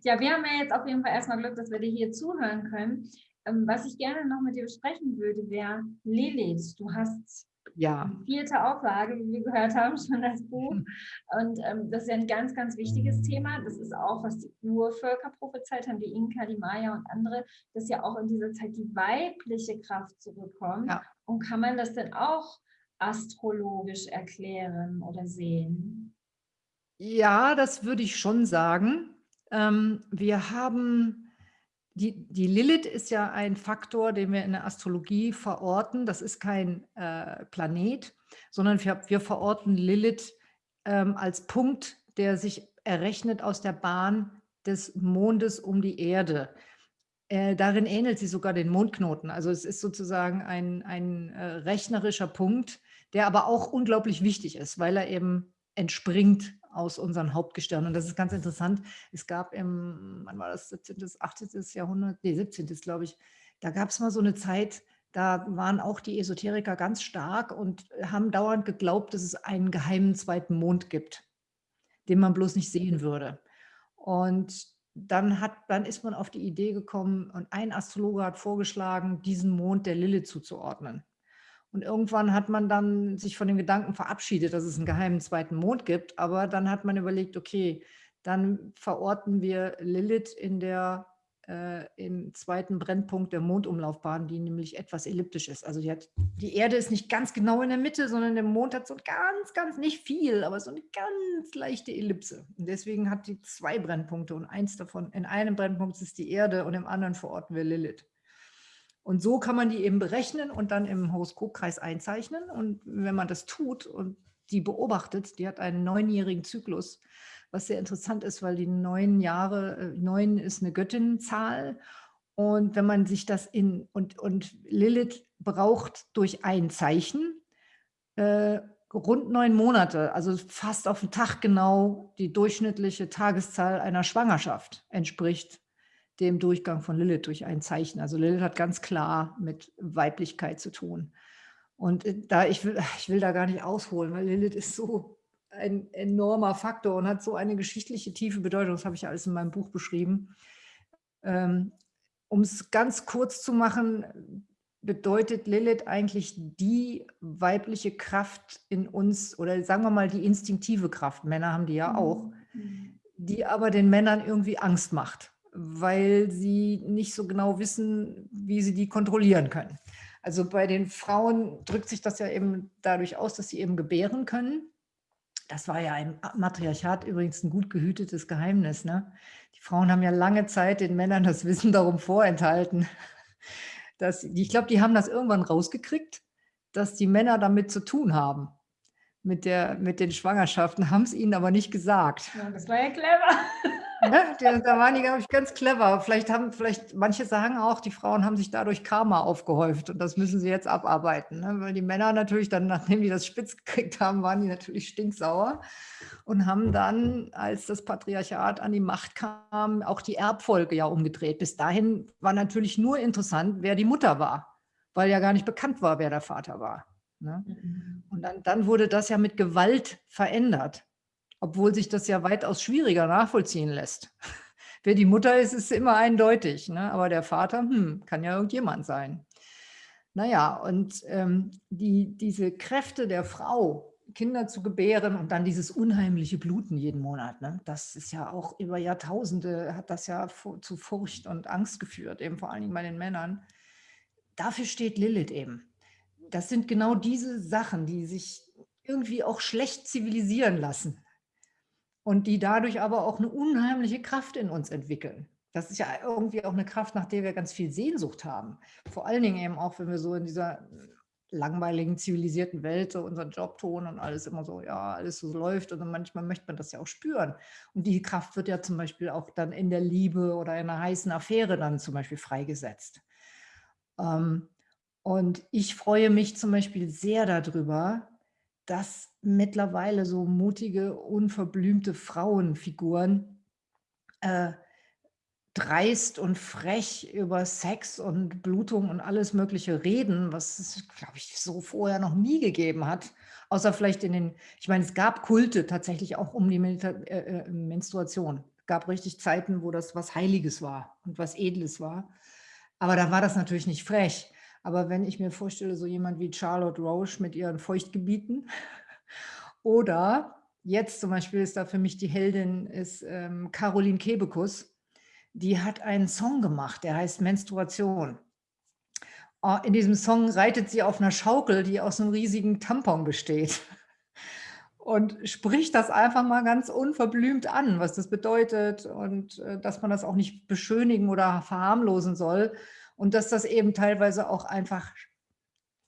Ja, wir haben ja jetzt auf jeden Fall erstmal Glück, dass wir dir hier zuhören können. Ähm, Was ich gerne noch mit dir besprechen würde, wäre Lilith. Du hast Ja, vierte Auflage, wie wir gehört haben, schon das Buch. [LAUGHS] Und ähm, das ist ja ein ganz, ganz wichtiges Thema. Das ist auch, was die Urvölker prophezeit haben, die Inka, die Maya und andere, dass ja auch in dieser Zeit die weibliche Kraft zurückkommt. Ja. Und kann man das denn auch astrologisch erklären oder sehen? ja, das würde ich schon sagen. Ähm, wir haben, die, die Lilith ist ja ein Faktor, den wir in der Astrologie verorten. Das ist kein äh, Planet, sondern wir, wir verorten Lilith ähm, als Punkt, der sich errechnet aus der Bahn des Mondes um die Erde. Äh, darin ähnelt sie sogar den Mondknoten. Also es ist sozusagen ein, ein äh, rechnerischer Punkt, der aber auch unglaublich wichtig ist, weil er eben entspringt aus unseren Hauptgestirnen. Und das ist ganz interessant. Es gab im, wann war das, 17., 18. Jahrhundert, nee, 17. glaube ich, da gab es mal so eine Zeit, da waren auch die Esoteriker ganz stark und haben dauernd geglaubt, dass es einen geheimen zweiten Mond gibt, den man bloß nicht sehen würde. Und dann, hat, dann ist man auf die Idee gekommen und ein Astrologe hat vorgeschlagen, diesen Mond der Lilith zuzuordnen. Und irgendwann hat man dann sich von dem Gedanken verabschiedet, dass es einen geheimen zweiten Mond gibt. Aber dann hat man überlegt, okay, dann verorten wir Lilith in der, äh, im zweiten Brennpunkt der Mondumlaufbahn, die nämlich etwas elliptisch ist. Also die, hat, die Erde ist nicht ganz genau in der Mitte, sondern der Mond hat so ganz, ganz nicht viel, aber so eine ganz leichte Ellipse. Und deswegen hat die zwei Brennpunkte und eins davon, in einem Brennpunkt ist die Erde und im anderen verorten wir Lilith. Und so kann man die eben berechnen und dann im Horoskopkreis einzeichnen. Und wenn man das tut und die beobachtet, die hat einen neunjährigen Zyklus, was sehr interessant ist, weil die neun Jahre, äh, neun ist eine Göttinnenzahl Und wenn man sich das in, und, und Lilith braucht durch ein Zeichen äh, rund neun Monate, also fast auf den Tag genau die durchschnittliche Tageszahl einer Schwangerschaft entspricht dem Durchgang von Lilith durch ein Zeichen. Also Lilith hat ganz klar mit Weiblichkeit zu tun. Und äh, da ich will, ich will da gar nicht ausholen, weil Lilith ist so ein enormer Faktor und hat so eine geschichtliche tiefe Bedeutung. Das habe ich alles in meinem Buch beschrieben. Ähm, um es ganz kurz zu machen, bedeutet Lilith eigentlich die weibliche Kraft in uns oder sagen wir mal die instinktive Kraft, Männer haben die ja auch, mhm. die aber den Männern irgendwie Angst macht, weil sie nicht so genau wissen, wie sie die kontrollieren können. Also bei den Frauen drückt sich das ja eben dadurch aus, dass sie eben gebären können. Das war ja im Matriarchat übrigens ein gut gehütetes Geheimnis. Ne? Die Frauen haben ja lange Zeit den Männern das Wissen darum vorenthalten, dass, ich glaube, die haben das irgendwann rausgekriegt, dass die Männer damit zu tun haben, mit, der, mit den Schwangerschaften, haben es ihnen aber nicht gesagt. Ja, das war ja clever. Ja, da waren die, glaube ich, ganz clever. Vielleicht haben, vielleicht, manche sagen auch, die Frauen haben sich dadurch Karma aufgehäuft und das müssen sie jetzt abarbeiten. Ne? Weil die Männer natürlich dann, nachdem die das spitz gekriegt haben, waren die natürlich stinksauer und haben dann, als das Patriarchat an die Macht kam, auch die Erbfolge ja umgedreht. Bis dahin war natürlich nur interessant, wer die Mutter war, weil ja gar nicht bekannt war, wer der Vater war. Ne? Mhm. Und dann, dann wurde das ja mit Gewalt verändert obwohl sich das ja weitaus schwieriger nachvollziehen lässt. [LAUGHS] Wer die Mutter ist, ist immer eindeutig, ne? aber der Vater hm, kann ja irgendjemand sein. Naja, und ähm, die, diese Kräfte der Frau, Kinder zu gebären und dann dieses unheimliche Bluten jeden Monat, ne? das ist ja auch über Jahrtausende, hat das ja zu Furcht und Angst geführt, eben vor allen Dingen bei den Männern. Dafür steht Lilith eben. Das sind genau diese Sachen, die sich irgendwie auch schlecht zivilisieren lassen und die dadurch aber auch eine unheimliche Kraft in uns entwickeln. Das ist ja irgendwie auch eine Kraft, nach der wir ganz viel Sehnsucht haben. Vor allen Dingen eben auch, wenn wir so in dieser langweiligen, zivilisierten Welt so unseren Job tun und alles immer so, ja, alles so läuft und manchmal möchte man das ja auch spüren. Und die Kraft wird ja zum Beispiel auch dann in der Liebe oder in einer heißen Affäre dann zum Beispiel freigesetzt. Ähm, und ich freue mich zum Beispiel sehr darüber, dass mittlerweile so mutige, unverblümte Frauenfiguren äh, dreist und frech über Sex und Blutung und alles Mögliche reden, was es, glaube ich, so vorher noch nie gegeben hat. Außer vielleicht in den, ich meine, es gab Kulte tatsächlich auch um die äh, äh Menstruation. Es gab richtig Zeiten, wo das was Heiliges war und was Edles war. Aber da war das natürlich nicht frech. Aber wenn ich mir vorstelle, so jemand wie Charlotte Roche mit ihren Feuchtgebieten [LAUGHS] oder jetzt zum Beispiel ist da für mich die Heldin ist ähm, Caroline Kebekus, die hat einen Song gemacht, der heißt Menstruation. Oh, in diesem Song reitet sie auf einer Schaukel, die aus einem riesigen Tampon besteht [LAUGHS] und spricht das einfach mal ganz unverblümt an, was das bedeutet und äh, dass man das auch nicht beschönigen oder verharmlosen soll, und dass das eben teilweise auch einfach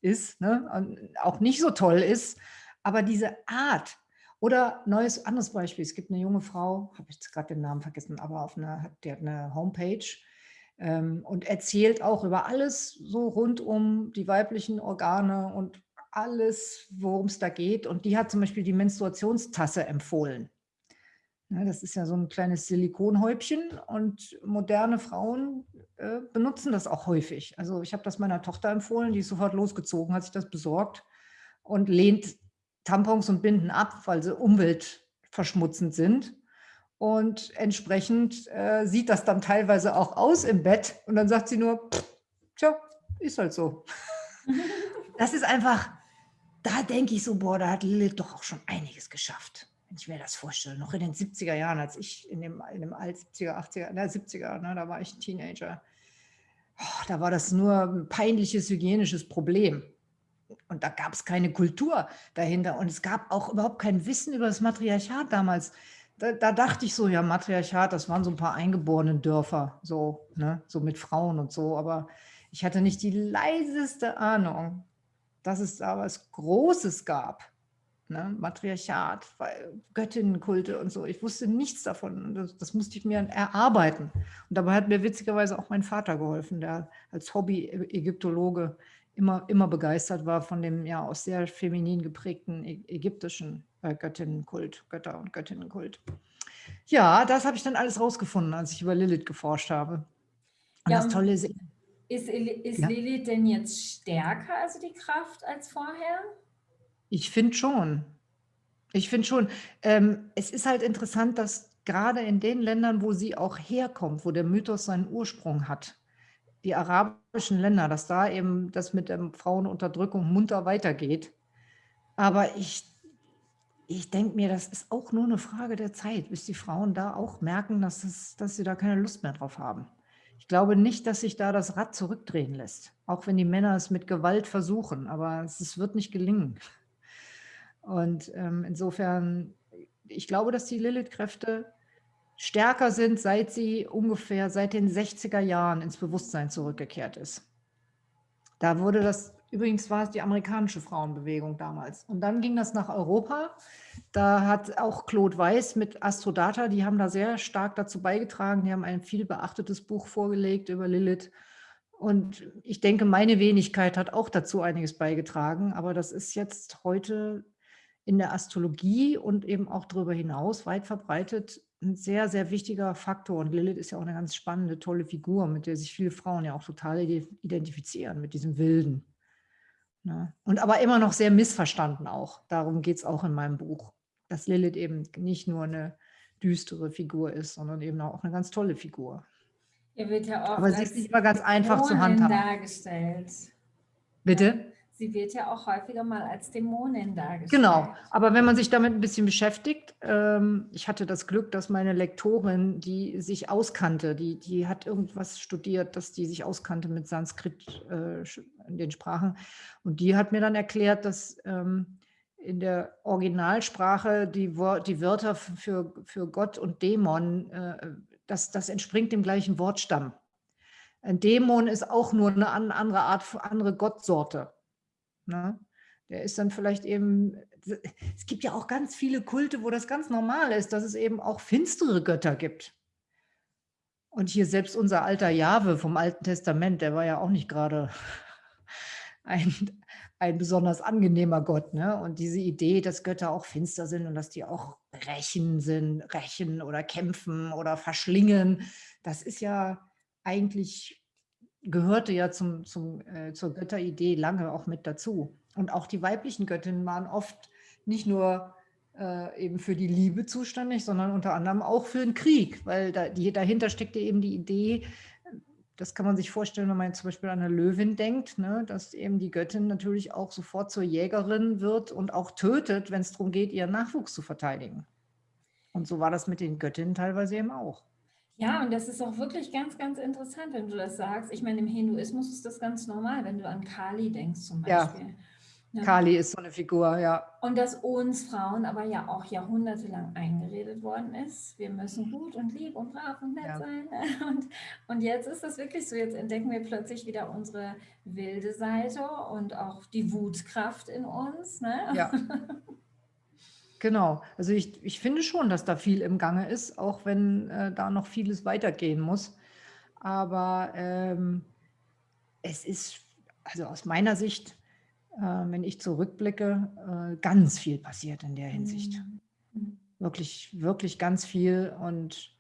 ist, ne? Auch nicht so toll ist, aber diese Art oder neues anderes Beispiel, es gibt eine junge Frau, habe ich gerade den Namen vergessen, aber auf einer, die hat eine Homepage ähm, und erzählt auch über alles so rund um die weiblichen Organe und alles, worum es da geht. Und die hat zum Beispiel die Menstruationstasse empfohlen. Ja, das ist ja so ein kleines Silikonhäubchen und moderne Frauen äh, benutzen das auch häufig. Also ich habe das meiner Tochter empfohlen, die ist sofort losgezogen, hat sich das besorgt und lehnt Tampons und Binden ab, weil sie umweltverschmutzend sind. Und entsprechend äh, sieht das dann teilweise auch aus im Bett. Und dann sagt sie nur, tja, ist halt so. [LAUGHS] das ist einfach, da denke ich so, boah, da hat Lilith doch auch schon einiges geschafft wenn ich mir das vorstelle, noch in den 70er Jahren, als ich in dem, in dem Alt 70er, 80er, na, 70er, ne, da war ich ein Teenager, oh, da war das nur ein peinliches hygienisches Problem. Und da gab es keine Kultur dahinter und es gab auch überhaupt kein Wissen über das Matriarchat damals. Da, da, dachte ich so, ja, Matriarchat, das waren so ein paar eingeborenen Dörfer, so, ne, so mit Frauen und so, aber ich hatte nicht die leiseste Ahnung, dass es da was Großes gab ne? Matriarchat, Göttinnenkulte und so. Ich wusste nichts davon. Das, das, musste ich mir erarbeiten. Und dabei hat mir witzigerweise auch mein Vater geholfen, der als Hobby-Ägyptologe immer, immer begeistert war von dem ja aus sehr feminin geprägten ägyptischen äh, Göttinnenkult, Götter- und Göttinnenkult. Ja, das habe ich dann alles rausgefunden, als ich über Lilith geforscht habe. Und ja, das Tolle ist, ist, ist ja. Lilith denn jetzt stärker, also die Kraft, als vorher? Ich finde schon. Ich finde schon. Ähm, es ist halt interessant, dass gerade in den Ländern, wo sie auch herkommt, wo der Mythos seinen Ursprung hat, die arabischen Länder, dass da eben das mit der Frauenunterdrückung munter weitergeht. Aber ich, ich denke mir, das ist auch nur eine Frage der Zeit, bis die Frauen da auch merken, dass, es, dass sie da keine Lust mehr drauf haben. Ich glaube nicht, dass sich da das Rad zurückdrehen lässt, auch wenn die Männer es mit Gewalt versuchen, aber es, es wird nicht gelingen. Und ähm, insofern, ich glaube, dass die Lilith-Kräfte stärker sind, seit sie ungefähr seit den 60er Jahren ins Bewusstsein zurückgekehrt ist. Da wurde das, übrigens war es die amerikanische Frauenbewegung damals. Und dann ging das nach Europa. Da hat auch Claude Weiss mit Astrodata, die haben da sehr stark dazu beigetragen. Die haben ein viel beachtetes Buch vorgelegt über Lilith. Und ich denke, meine Wenigkeit hat auch dazu einiges beigetragen. Aber das ist jetzt heute in der Astrologie und eben auch darüber hinaus weit verbreitet ein sehr, sehr wichtiger Faktor. Und Lilith ist ja auch eine ganz spannende, tolle Figur, mit der sich viele Frauen ja auch total identifizieren, mit diesem Wilden. Ne? Und aber immer noch sehr missverstanden auch. Darum geht es auch in meinem Buch, dass Lilith eben nicht nur eine düstere Figur ist, sondern eben auch eine ganz tolle Figur. Er wird ja auch aber sie ist nicht immer ganz einfach zu handhaben. dargestellt. Bitte? Sie wird ja auch häufiger mal als Dämonin dargestellt. Genau, aber wenn man sich damit ein bisschen beschäftigt, ähm, ich hatte das Glück, dass meine Lektorin, die sich auskannte, die, die hat irgendwas studiert, dass die sich auskannte mit Sanskrit äh, in den Sprachen und die hat mir dann erklärt, dass ähm, in der Originalsprache die, die Wörter für, für Gott und Dämon, äh, das, das entspringt dem gleichen Wortstamm. Ein Dämon ist auch nur eine andere Art, andere Gottsorte. Ne? Der ist dann vielleicht eben, es gibt ja auch ganz viele Kulte, wo das ganz normal ist, dass es eben auch finstere Götter gibt. Und hier selbst unser alter Jahwe vom Alten Testament, der war ja auch nicht gerade [LAUGHS] ein, ein besonders angenehmer Gott. Ne? Und diese Idee, dass Götter auch finster sind und dass die auch rächen sind, rächen oder kämpfen oder verschlingen, das ist ja eigentlich gehörte ja zum, zum, äh, zur Götteridee lange auch mit dazu. Und auch die weiblichen Göttinnen waren oft nicht nur äh, eben für die Liebe zuständig, sondern unter anderem auch für den Krieg, weil da, die, dahinter steckte eben die Idee, das kann man sich vorstellen, wenn man zum Beispiel an eine Löwin denkt, ne, dass eben die Göttin natürlich auch sofort zur Jägerin wird und auch tötet, wenn es darum geht, ihren Nachwuchs zu verteidigen. Und so war das mit den Göttinnen teilweise eben auch. Ja, und das ist auch wirklich ganz, ganz interessant, wenn du das sagst. Ich meine, im Hinduismus ist das ganz normal, wenn du an Kali denkst zum Beispiel. Ja. Ja. Kali ist so eine Figur, ja. Und dass uns Frauen aber ja auch jahrhundertelang eingeredet worden ist, wir müssen gut und lieb und brav und nett ja. sein. [LAUGHS] Und, und jetzt ist das wirklich so, jetzt entdecken wir plötzlich wieder unsere wilde Seite und auch die Wutkraft in uns. Ne? Ja. [LAUGHS] Genau, also ich, ich finde schon, dass da viel im Gange ist, auch wenn äh, da noch vieles weitergehen muss. Aber ähm, es ist, also aus meiner Sicht, äh, wenn ich zurückblicke, äh, ganz viel passiert in der Hinsicht. Mhm. Wirklich, wirklich ganz viel und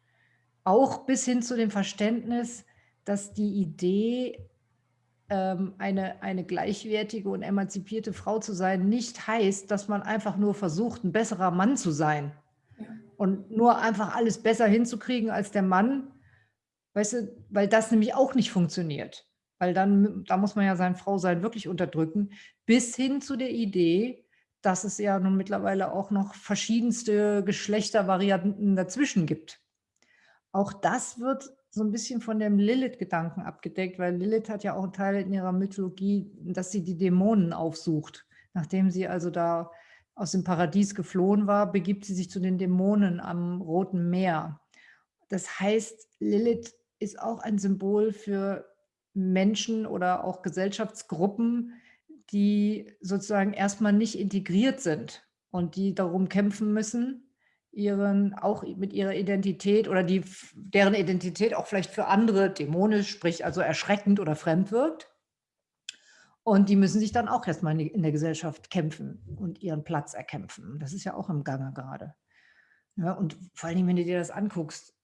auch bis hin zu dem Verständnis, dass die Idee eine, eine gleichwertige und emanzipierte Frau zu sein, nicht heißt, dass man einfach nur versucht, ein besserer Mann zu sein und nur einfach alles besser hinzukriegen als der Mann, weißt du, weil das nämlich auch nicht funktioniert. Weil dann, da muss man ja sein Frausein wirklich unterdrücken, bis hin zu der Idee, dass es ja nun mittlerweile auch noch verschiedenste Geschlechtervarianten dazwischen gibt. Auch das wird so ein bisschen von dem Lilith-Gedanken abgedeckt, weil Lilith hat ja auch einen Teil in ihrer Mythologie, dass sie die Dämonen aufsucht. Nachdem sie also da aus dem Paradies geflohen war, begibt sie sich zu den Dämonen am Roten Meer. Das heißt, Lilith ist auch ein Symbol für Menschen oder auch Gesellschaftsgruppen, die sozusagen erstmal nicht integriert sind und die darum kämpfen müssen, ihren, auch mit ihrer Identität oder die, deren Identität auch vielleicht für andere dämonisch, sprich also erschreckend oder fremd wirkt. Und die müssen sich dann auch erstmal in der Gesellschaft kämpfen und ihren Platz erkämpfen. Das ist ja auch im Gange gerade. Ja, und vor Dingen, wenn du dir das anguckst,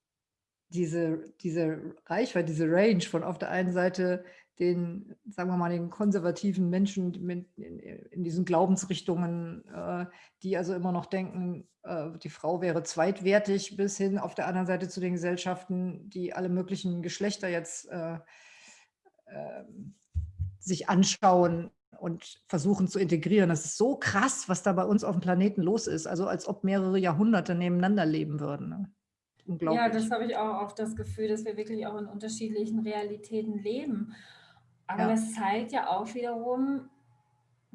diese, diese Reichweite, diese Range von auf der einen Seite den, sagen wir mal, den konservativen Menschen in, diesen Glaubensrichtungen, äh, die also immer noch denken, äh, die Frau wäre zweitwertig, bis hin auf der anderen Seite zu den Gesellschaften, die alle möglichen Geschlechter jetzt äh, ähm, sich anschauen und versuchen zu integrieren. Das ist so krass, was da bei uns auf dem Planeten los ist. Also als ob mehrere Jahrhunderte nebeneinander leben würden. Ne? Unglaublich. Ja, das habe ich auch oft das Gefühl, dass wir wirklich auch in unterschiedlichen Realitäten leben. Aber ja. das zeigt ja auch wiederum,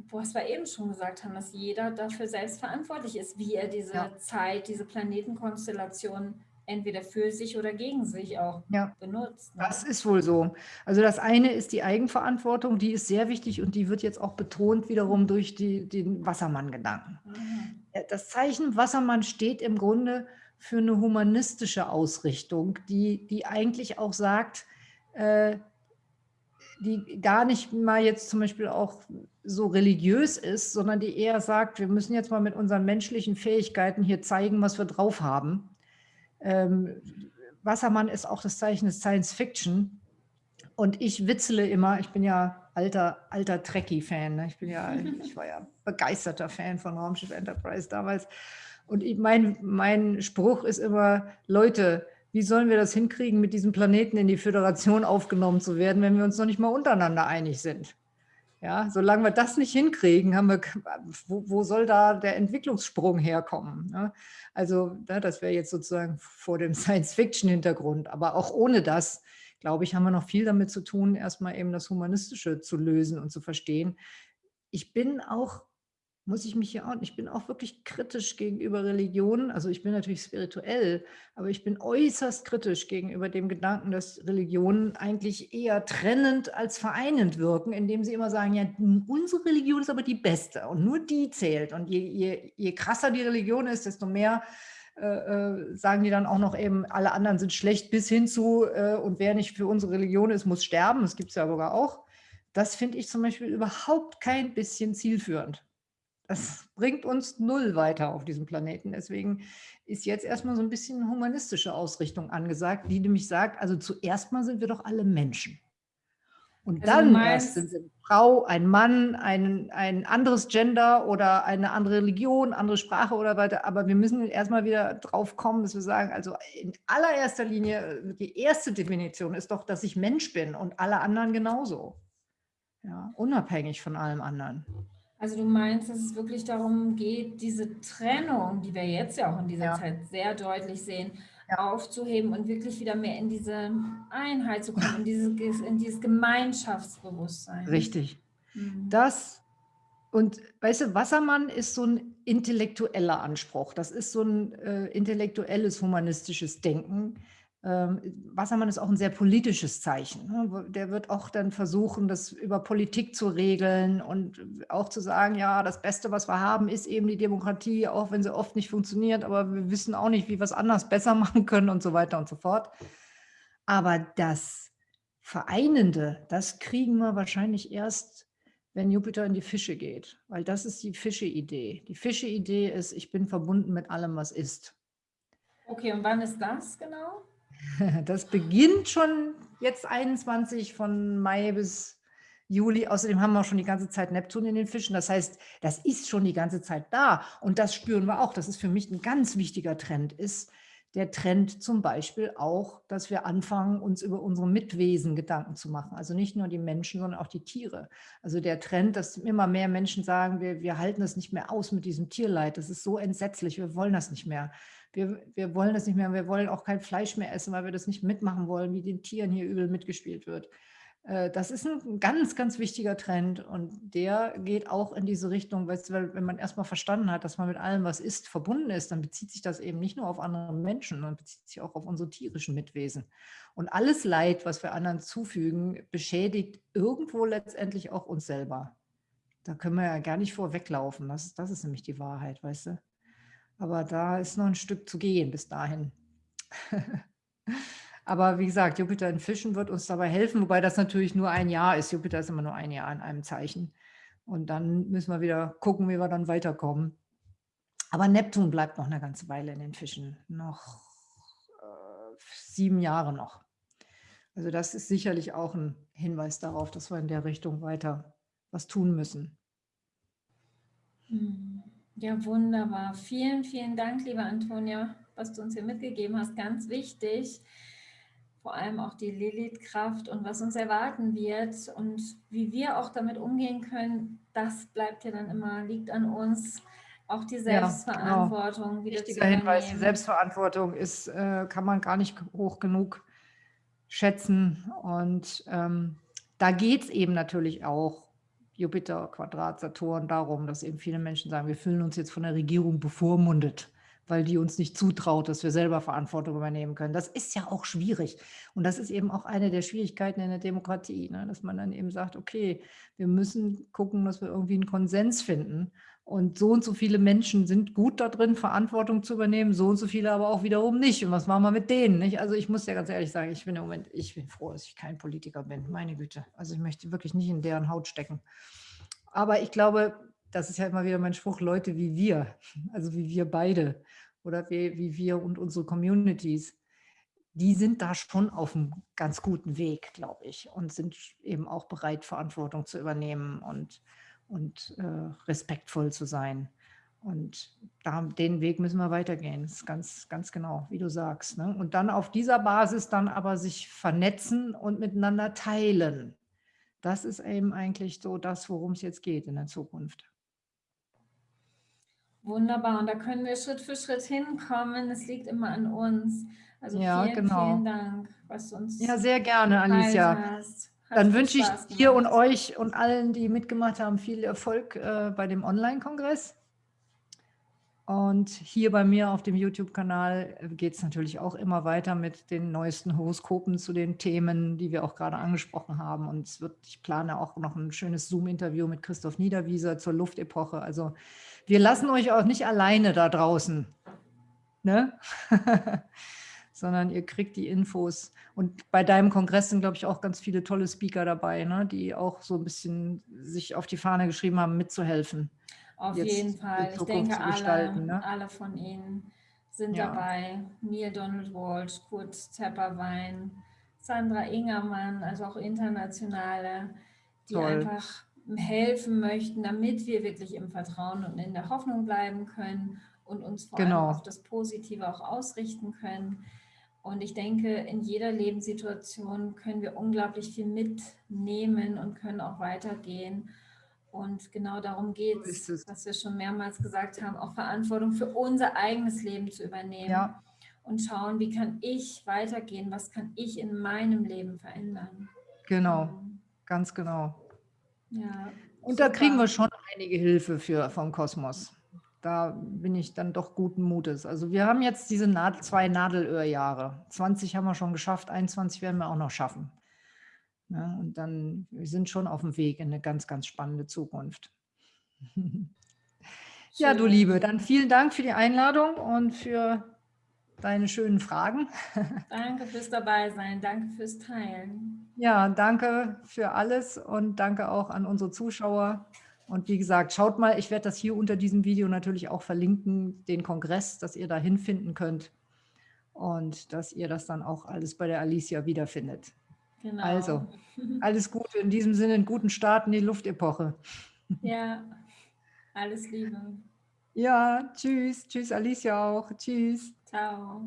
was wir eben schon gesagt haben, dass jeder dafür selbst verantwortlich ist, wie er diese ja. Zeit, diese Planetenkonstellation entweder für sich oder gegen sich auch ja. benutzt. Ne? Das ist wohl so. Also das eine ist die Eigenverantwortung, die ist sehr wichtig und die wird jetzt auch betont wiederum durch die, den Wassermann-Gedanken. Mhm. Das Zeichen Wassermann steht im Grunde für eine humanistische Ausrichtung, die, die eigentlich auch sagt, äh, die gar nicht mal jetzt zum Beispiel auch so religiös ist, sondern die eher sagt, wir müssen jetzt mal mit unseren menschlichen Fähigkeiten hier zeigen, was wir drauf haben. Ähm, Wassermann ist auch das Zeichen des Science Fiction. Und ich witzele immer, ich bin ja alter, alter Trekkie-Fan. Ne? Ich bin ja, [LAUGHS] ich war ja begeisterter Fan von Raumschiff Enterprise damals. Und ich, mein, mein Spruch ist immer, Leute, wie sollen wir das hinkriegen, mit diesem Planeten in die Föderation aufgenommen zu werden, wenn wir uns noch nicht mal untereinander einig sind? Ja, solange wir das nicht hinkriegen, haben wir, wo, wo soll da der Entwicklungssprung herkommen? Ne? Also ne, das wäre jetzt sozusagen vor dem [LAUGHS] Science-Fiction-Hintergrund. Aber auch ohne das, glaube ich, haben wir noch viel damit zu tun, erstmal eben das Humanistische zu lösen und zu verstehen. Ich bin auch muss ich mich hier auch, ich bin auch wirklich kritisch gegenüber Religionen. Also ich bin natürlich spirituell, aber ich bin äußerst kritisch gegenüber dem Gedanken, dass Religionen eigentlich eher trennend als vereinend wirken, indem sie immer sagen, ja, unsere Religion ist aber die beste und nur die zählt. Und je, je, je krasser die Religion ist, desto mehr äh, äh, sagen die dann auch noch eben, alle anderen sind schlecht bis hin zu, äh, und wer nicht für unsere Religion ist, muss sterben. Das gibt es ja sogar auch. Das finde ich zum Beispiel überhaupt kein bisschen zielführend. Das bringt uns null weiter auf diesem Planeten. Deswegen ist jetzt erstmal so ein bisschen humanistische Ausrichtung angesagt, die nämlich sagt, also zuerst mal sind wir doch alle Menschen. Und also dann erst sind wir eine Frau, ein Mann, ein, ein anderes Gender oder eine andere Religion, andere Sprache oder weiter. Aber wir müssen erstmal wieder drauf kommen, dass wir sagen, also in allererster Linie, die erste Definition ist doch, dass ich Mensch bin und alle anderen genauso. Ja, unabhängig von allem anderen. Also du meinst, dass es wirklich darum geht, diese Trennung, die wir jetzt ja auch in dieser ja. Zeit sehr deutlich sehen, ja. aufzuheben und wirklich wieder mehr in diese Einheit zu kommen, in dieses, in dieses Gemeinschaftsbewusstsein. Richtig. Mhm. Das und weißt du, Wassermann ist so ein intellektueller Anspruch. Das ist so ein äh, intellektuelles, humanistisches Denken, Wassermann ist auch ein sehr politisches Zeichen. Ne? Der wird auch dann versuchen, das über Politik zu regeln und auch zu sagen, ja, das Beste, was wir haben, ist eben die Demokratie, auch wenn sie oft nicht funktioniert, aber wir wissen auch nicht, wie wir es anders besser [LAUGHS] machen können und so weiter und so fort. Aber das Vereinende, das kriegen wir wahrscheinlich erst, wenn Jupiter in die Fische geht, weil das ist die Fische-Idee. Die Fische-Idee ist, ich bin verbunden mit allem, was ist. Okay, und wann ist das genau? [LAUGHS] Das beginnt schon jetzt 21 von Mai bis Juli. Außerdem haben wir schon die ganze Zeit Neptun in den Fischen. Das heißt, das ist schon die ganze Zeit da. Und das spüren wir auch. Das ist für mich ein ganz wichtiger Trend, ist der Trend zum Beispiel auch, dass wir anfangen, uns über unsere Mitwesen Gedanken zu machen. Also nicht nur die Menschen, sondern auch die Tiere. Also der Trend, dass immer mehr Menschen sagen, wir, wir halten das nicht mehr aus mit diesem Tierleid. Das ist so entsetzlich, wir wollen das nicht mehr wir, wir wollen das nicht mehr, wir wollen auch kein Fleisch mehr essen, weil wir das nicht mitmachen wollen, wie den Tieren hier übel mitgespielt wird. Äh, das ist ein ganz, ganz wichtiger Trend und der geht auch in diese Richtung, weil wenn man erstmal verstanden hat, dass man mit allem, was ist, verbunden ist, dann bezieht sich das eben nicht nur auf andere Menschen, sondern bezieht sich auch auf unsere tierischen Mitwesen. Und alles Leid, was wir anderen zufügen, beschädigt irgendwo letztendlich auch uns selber. Da können wir ja gar nicht vorweglaufen. Das, das ist nämlich die Wahrheit, weißt du. Aber da ist noch ein Stück zu gehen bis dahin. [LAUGHS] Aber wie gesagt, Jupiter in Fischen wird uns dabei helfen, wobei das natürlich nur ein Jahr ist. Jupiter ist immer nur ein Jahr in einem Zeichen. Und dann müssen wir wieder gucken, wie wir dann weiterkommen. Aber Neptun bleibt noch eine ganze Weile in den Fischen. Noch äh, sieben Jahre noch. Also das ist sicherlich auch ein Hinweis darauf, dass wir in der Richtung weiter was tun müssen. Hm. Ja, wunderbar. Vielen, vielen Dank, liebe Antonia, was du uns hier mitgegeben hast. Ganz wichtig, vor allem auch die Lilith-Kraft und was uns erwarten wird und wie wir auch damit umgehen können, das bleibt ja dann immer, liegt an uns. Auch die Selbstverantwortung ja, genau. Wichtiger Hinweis, die Selbstverantwortung ist, äh, kann man gar nicht hoch genug schätzen. Und ähm, da geht es eben natürlich auch Jupiter, Quadrat, Saturn darum, dass eben viele Menschen sagen, wir fühlen uns jetzt von der Regierung bevormundet, weil die uns nicht zutraut, dass wir selber Verantwortung übernehmen können. Das ist ja auch schwierig. Und das ist eben auch eine der Schwierigkeiten in der Demokratie, ne? dass man dann eben sagt, okay, wir müssen gucken, dass wir irgendwie einen Konsens finden. Und so und so viele Menschen sind gut da drin, Verantwortung zu übernehmen, so und so viele aber auch wiederum nicht. Und was machen wir mit denen? Nicht? Also ich muss ja ganz ehrlich sagen, ich bin im Moment, ich bin froh, dass ich kein Politiker bin. Meine Güte. Also ich möchte wirklich nicht in deren Haut stecken. Aber ich glaube, das ist ja immer wieder mein Spruch, Leute wie wir, also wie wir beide oder wie, wie wir und unsere Communities, die sind da schon auf einem ganz guten Weg, glaube ich, und sind eben auch bereit, Verantwortung zu übernehmen und und äh, respektvoll zu sein. Und da, den Weg müssen wir weitergehen. Das ist ganz, ganz genau, wie du sagst. Ne? Und dann auf dieser Basis dann aber sich vernetzen und miteinander teilen. Das ist eben eigentlich so das, worum es jetzt geht in der Zukunft. Wunderbar. Und da können wir Schritt für Schritt hinkommen. Es liegt immer an uns. Also ja, vielen, genau. vielen Dank, was du uns Ja, sehr gerne, Alicia. Hast. Dann wünsche ich dir und euch und allen, die mitgemacht haben, viel Erfolg äh, bei dem Online-Kongress. Und hier bei mir auf dem YouTube-Kanal äh, geht es natürlich auch immer weiter mit den neuesten Horoskopen zu den Themen, die wir auch gerade angesprochen haben. Und es wird, ich plane auch noch ein schönes Zoom-Interview mit Christoph Niederwieser zur Luftepoche. Also wir lassen euch auch nicht alleine da draußen. Ne? [LAUGHS] sondern ihr kriegt die Infos. Und bei deinem Kongress sind, glaube ich, auch ganz viele tolle Speaker dabei, ne? die auch so ein bisschen sich auf die Fahne geschrieben haben, mitzuhelfen. Auf jeden Fall. Ich denke, alle, ne? alle von Ihnen sind ja. dabei. Neil Donald Walsh, Kurt Tepperwein, Sandra Ingermann, also auch internationale, die Toll. einfach helfen möchten, damit wir wirklich im Vertrauen und in der Hoffnung bleiben können und uns vor genau. allem auf das Positive auch ausrichten können. Und ich denke, in jeder Lebenssituation können wir unglaublich viel mitnehmen und können auch weitergehen. Und genau darum geht es, was wir schon mehrmals gesagt haben, auch Verantwortung für unser eigenes Leben zu übernehmen. Ja. Und schauen, wie kann ich weitergehen, was kann ich in meinem Leben verändern. Genau, ähm, ganz genau. Ja, und super. da kriegen wir schon einige Hilfe für, vom Kosmos da bin ich dann doch guten Mutes. Also wir haben jetzt diese Nadel, zwei Nadelöhrjahre. 20 haben wir schon geschafft, 21 werden wir auch noch schaffen. Ja, und dann, wir sind schon auf dem Weg in eine ganz, ganz spannende Zukunft. [LAUGHS] ja, du Liebe, dann vielen Dank für die Einladung und für deine schönen Fragen. [LAUGHS] Danke fürs Dabeisein, danke fürs Teilen. Ja, danke für alles und danke auch an unsere Zuschauer. Und wie gesagt, schaut mal, ich werde das hier unter diesem Video natürlich auch verlinken, den Kongress, dass ihr da hinfinden könnt und dass ihr das dann auch alles bei der Alicia wiederfindet. Genau. Also, alles Gute, in diesem Sinne einen guten Start in die Luftepoche. Ja, alles Liebe. Ja, tschüss, tschüss Alicia auch, tschüss. Ciao.